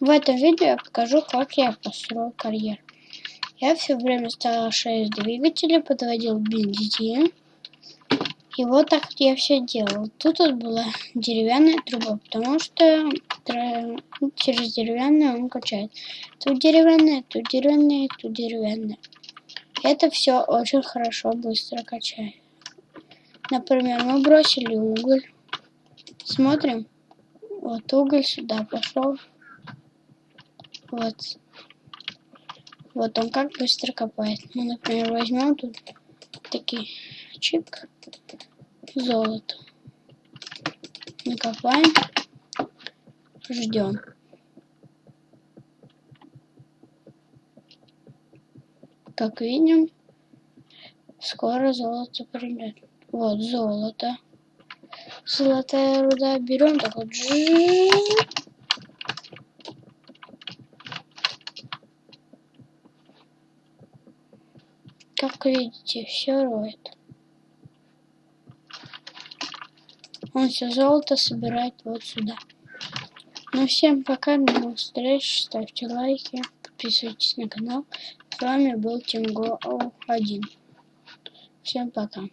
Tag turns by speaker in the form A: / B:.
A: В этом видео я покажу, как я построил карьер. Я все время ставил 6 двигателей, подводил бензин. И вот так я все делал. Тут вот была деревянная труба, потому что через деревянную он качает. Тут деревянная, тут деревянная, тут деревянная. Это все очень хорошо, быстро качает. Например, мы бросили уголь. Смотрим. Вот уголь сюда пошел. Вот. Вот он как быстро копает. Мы, например, возьмем тут такие чик, золото. Накопаем. Ждем. Как видим, скоро золото придет. Вот золото. Золотая руда. Берем так вот. Как видите, все роет. Он все золото собирает вот сюда. Ну всем пока, до новых встреч, ставьте лайки, подписывайтесь на канал. С вами был Тимго 1. Всем пока.